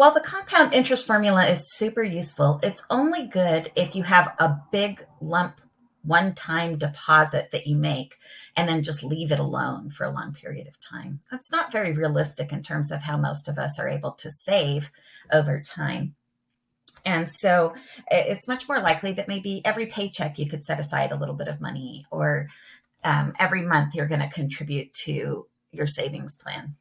While the compound interest formula is super useful, it's only good if you have a big lump one time deposit that you make and then just leave it alone for a long period of time. That's not very realistic in terms of how most of us are able to save over time. And so it's much more likely that maybe every paycheck you could set aside a little bit of money, or um, every month you're going to contribute to your savings plan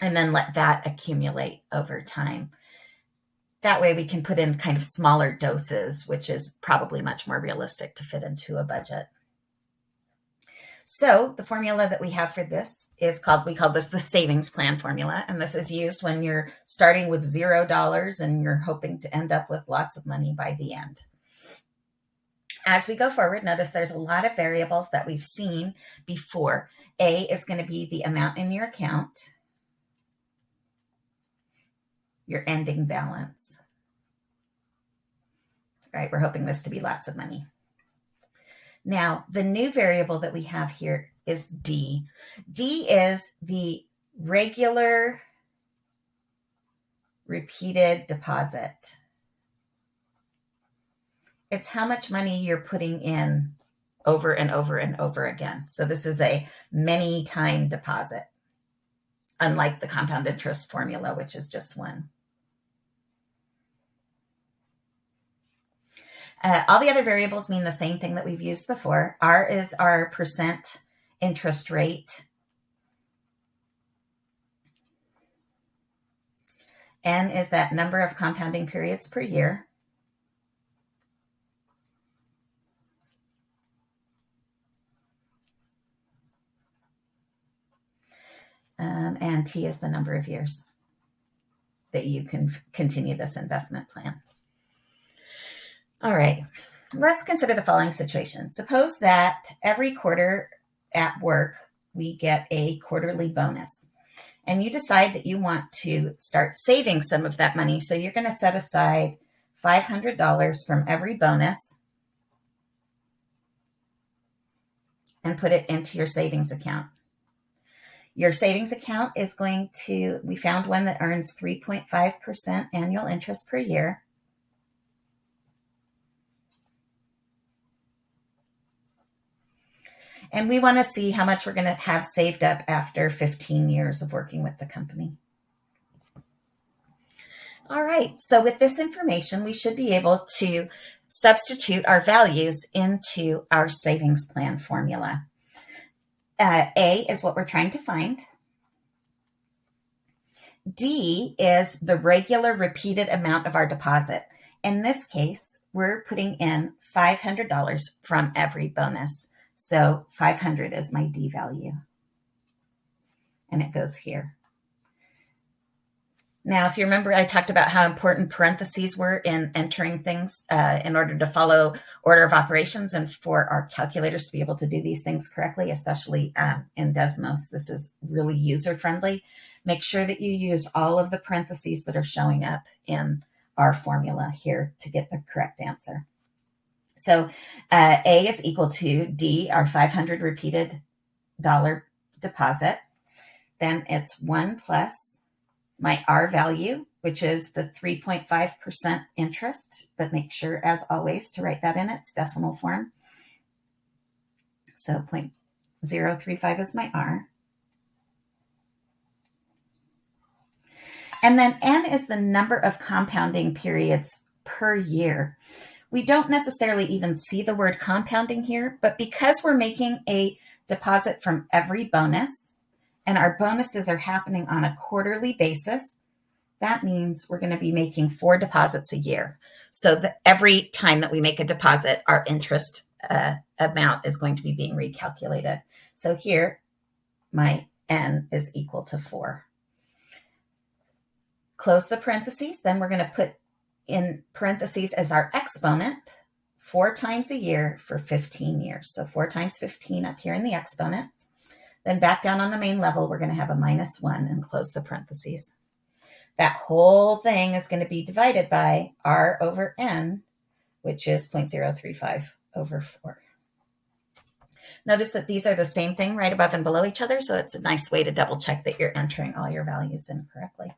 and then let that accumulate over time. That way we can put in kind of smaller doses, which is probably much more realistic to fit into a budget. So the formula that we have for this is called, we call this the savings plan formula. And this is used when you're starting with zero dollars and you're hoping to end up with lots of money by the end. As we go forward, notice there's a lot of variables that we've seen before. A is going to be the amount in your account, your ending balance. Right, we're hoping this to be lots of money. Now, the new variable that we have here is D. D is the regular repeated deposit. It's how much money you're putting in over and over and over again. So this is a many time deposit, unlike the compound interest formula, which is just one. Uh, all the other variables mean the same thing that we've used before. R is our percent interest rate. N is that number of compounding periods per year. Um, and T is the number of years that you can continue this investment plan. All right, let's consider the following situation. Suppose that every quarter at work, we get a quarterly bonus. And you decide that you want to start saving some of that money. So you're going to set aside $500 from every bonus and put it into your savings account. Your savings account is going to, we found one that earns 3.5% annual interest per year. And we want to see how much we're going to have saved up after 15 years of working with the company. All right, so with this information, we should be able to substitute our values into our savings plan formula. Uh, A is what we're trying to find. D is the regular repeated amount of our deposit. In this case, we're putting in $500 from every bonus. So 500 is my D value. And it goes here. Now, if you remember, I talked about how important parentheses were in entering things uh, in order to follow order of operations and for our calculators to be able to do these things correctly, especially um, in Desmos. This is really user friendly. Make sure that you use all of the parentheses that are showing up in our formula here to get the correct answer. So uh, A is equal to D, our 500 repeated dollar deposit. Then it's 1 plus my R value, which is the 3.5% interest, but make sure, as always, to write that in its decimal form. So 0.035 is my R. And then N is the number of compounding periods per year. We don't necessarily even see the word compounding here, but because we're making a deposit from every bonus and our bonuses are happening on a quarterly basis, that means we're going to be making four deposits a year. So that every time that we make a deposit, our interest uh, amount is going to be being recalculated. So here, my n is equal to four. Close the parentheses. Then we're going to put in parentheses as our exponent four times a year for 15 years. So four times 15 up here in the exponent. Then back down on the main level, we're going to have a minus one and close the parentheses. That whole thing is going to be divided by r over n, which is 0.035 over 4. Notice that these are the same thing right above and below each other, so it's a nice way to double check that you're entering all your values in correctly.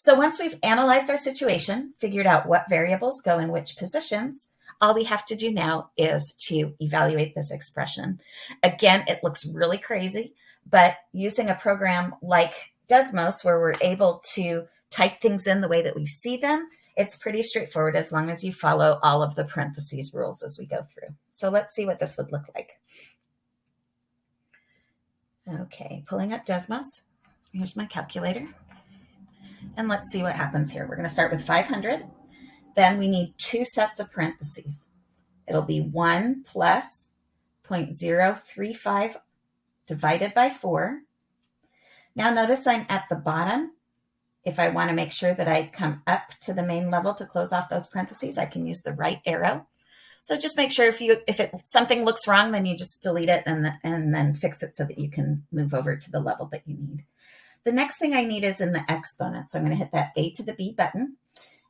So once we've analyzed our situation, figured out what variables go in which positions, all we have to do now is to evaluate this expression. Again, it looks really crazy, but using a program like Desmos, where we're able to type things in the way that we see them, it's pretty straightforward as long as you follow all of the parentheses rules as we go through. So let's see what this would look like. Okay, pulling up Desmos. Here's my calculator. And let's see what happens here. We're going to start with 500. Then we need two sets of parentheses. It'll be 1 plus 0.035 divided by 4. Now notice I'm at the bottom. If I want to make sure that I come up to the main level to close off those parentheses, I can use the right arrow. So just make sure if you if it something looks wrong, then you just delete it and, the, and then fix it so that you can move over to the level that you need. The next thing I need is in the exponent. So I'm going to hit that A to the B button.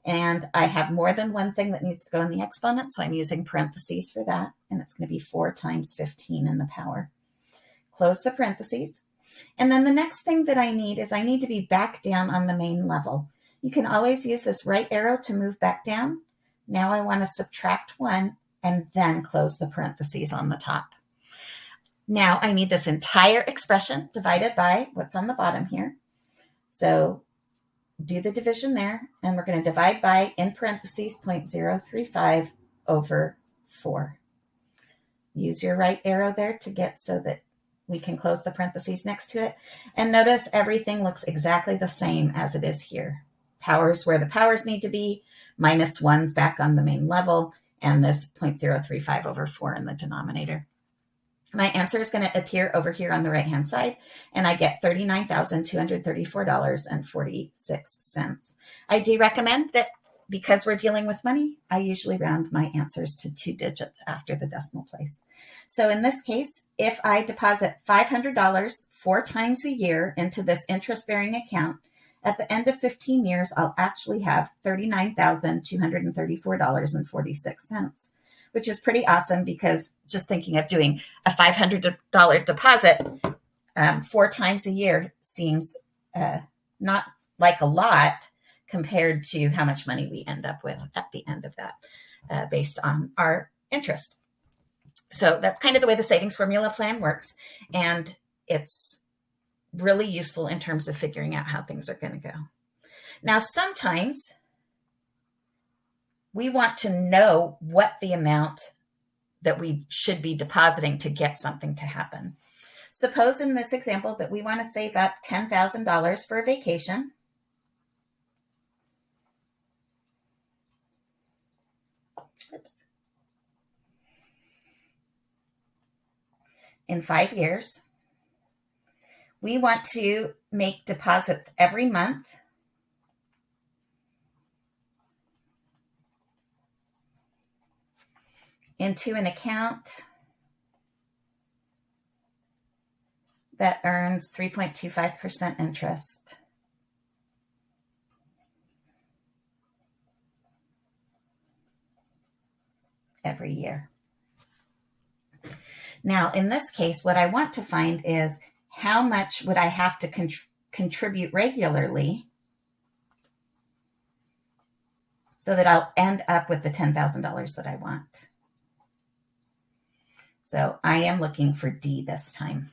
And I have more than one thing that needs to go in the exponent. So I'm using parentheses for that. And it's going to be 4 times 15 in the power. Close the parentheses. And then the next thing that I need is I need to be back down on the main level. You can always use this right arrow to move back down. Now I want to subtract 1 and then close the parentheses on the top. Now I need this entire expression divided by what's on the bottom here. So do the division there, and we're going to divide by, in parentheses, 0.035 over 4. Use your right arrow there to get so that we can close the parentheses next to it. And notice everything looks exactly the same as it is here. Powers where the powers need to be, minus 1's back on the main level, and this 0.035 over 4 in the denominator. My answer is going to appear over here on the right hand side, and I get $39,234.46. I do recommend that because we're dealing with money, I usually round my answers to two digits after the decimal place. So in this case, if I deposit $500 four times a year into this interest bearing account, at the end of 15 years, I'll actually have $39,234.46 which is pretty awesome because just thinking of doing a $500 deposit um, four times a year seems uh, not like a lot compared to how much money we end up with at the end of that uh, based on our interest. So that's kind of the way the savings formula plan works. And it's really useful in terms of figuring out how things are going to go. Now, sometimes we want to know what the amount that we should be depositing to get something to happen. Suppose in this example that we want to save up $10,000 for a vacation. Oops. In five years, we want to make deposits every month into an account that earns 3.25% interest. every year. Now, in this case, what I want to find is how much would I have to con contribute regularly so that I'll end up with the $10,000 that I want. So I am looking for D this time.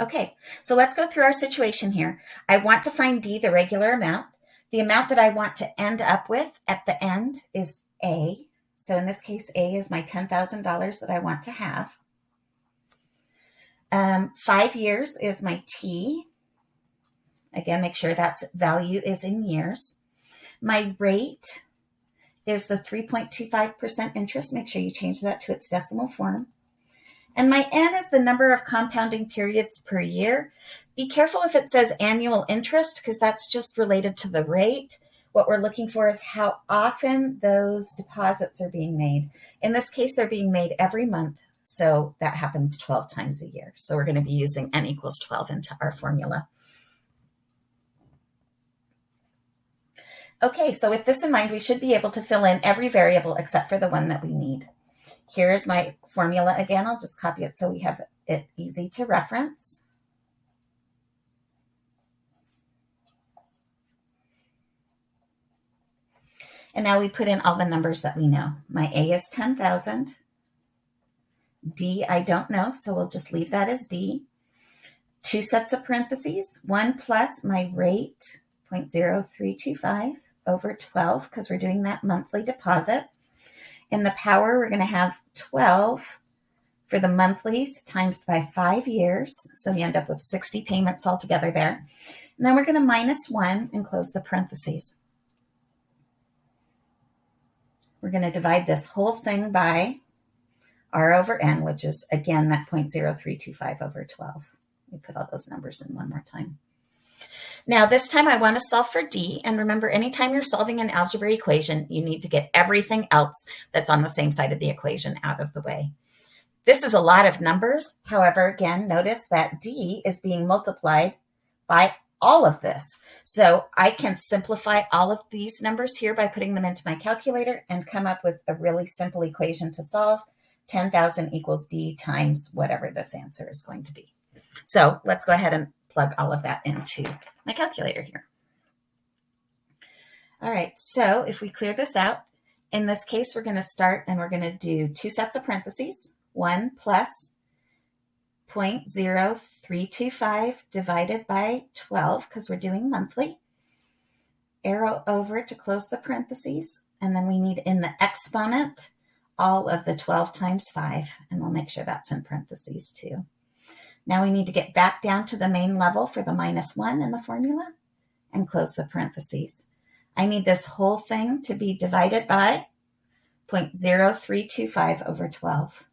Okay, so let's go through our situation here. I want to find D, the regular amount. The amount that I want to end up with at the end is A. So in this case, A is my $10,000 that I want to have. Um, five years is my T. Again, make sure that value is in years. My rate is the 3.25% interest. Make sure you change that to its decimal form. And my N is the number of compounding periods per year. Be careful if it says annual interest because that's just related to the rate. What we're looking for is how often those deposits are being made. In this case, they're being made every month. So that happens 12 times a year. So we're going to be using N equals 12 into our formula. Okay, so with this in mind, we should be able to fill in every variable except for the one that we need. Here is my formula again. I'll just copy it so we have it easy to reference. And now we put in all the numbers that we know. My A is 10,000. D, I don't know, so we'll just leave that as D. Two sets of parentheses, one plus my rate, 0.0325 over 12, because we're doing that monthly deposit. In the power, we're going to have 12 for the monthlies times by five years. So we end up with 60 payments altogether there. And then we're going to minus one and close the parentheses. We're going to divide this whole thing by r over n, which is again that 0.0325 over 12. We put all those numbers in one more time. Now this time I want to solve for d, and remember anytime you're solving an algebra equation, you need to get everything else that's on the same side of the equation out of the way. This is a lot of numbers. However, again, notice that d is being multiplied by all of this. So I can simplify all of these numbers here by putting them into my calculator and come up with a really simple equation to solve. 10,000 equals D times whatever this answer is going to be. So let's go ahead and plug all of that into my calculator here. All right, so if we clear this out, in this case, we're going to start and we're going to do two sets of parentheses, 1 plus 0.0325 divided by 12 because we're doing monthly. Arrow over to close the parentheses. And then we need in the exponent all of the 12 times 5. And we'll make sure that's in parentheses too. Now we need to get back down to the main level for the minus 1 in the formula and close the parentheses. I need this whole thing to be divided by 0.0325 over 12.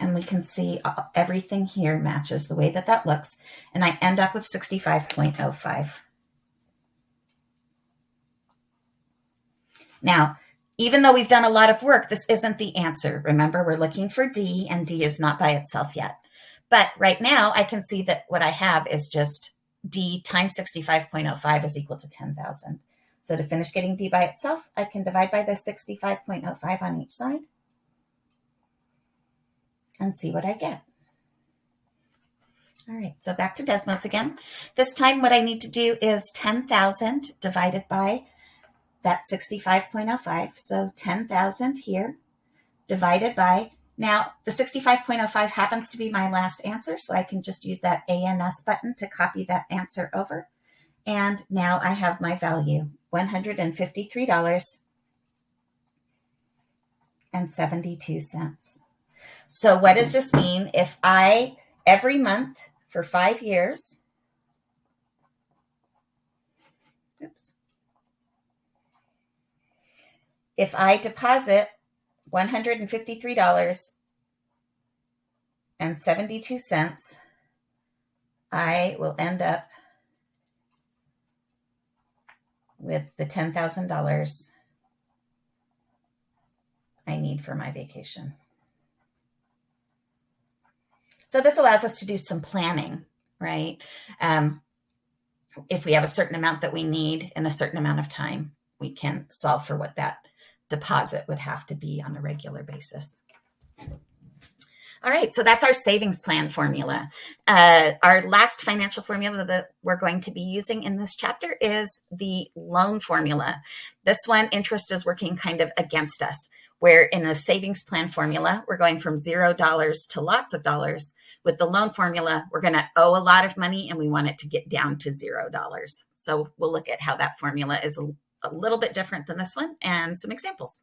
and we can see everything here matches the way that that looks. And I end up with 65.05. Now, even though we've done a lot of work, this isn't the answer. Remember, we're looking for D, and D is not by itself yet. But right now, I can see that what I have is just D times 65.05 is equal to 10,000. So to finish getting D by itself, I can divide by the 65.05 on each side and see what I get. All right, so back to Desmos again. This time what I need to do is 10,000 divided by that 65.05. So 10,000 here divided by, now the 65.05 happens to be my last answer, so I can just use that ANS button to copy that answer over. And now I have my value, $153.72. So what does this mean? If I, every month for five years, oops, if I deposit $153.72, I will end up with the $10,000 I need for my vacation. So this allows us to do some planning, right? Um, if we have a certain amount that we need in a certain amount of time, we can solve for what that deposit would have to be on a regular basis. All right, so that's our savings plan formula. Uh, our last financial formula that we're going to be using in this chapter is the loan formula. This one, interest is working kind of against us where in a savings plan formula, we're going from zero dollars to lots of dollars. With the loan formula, we're going to owe a lot of money and we want it to get down to zero dollars. So we'll look at how that formula is a little bit different than this one and some examples.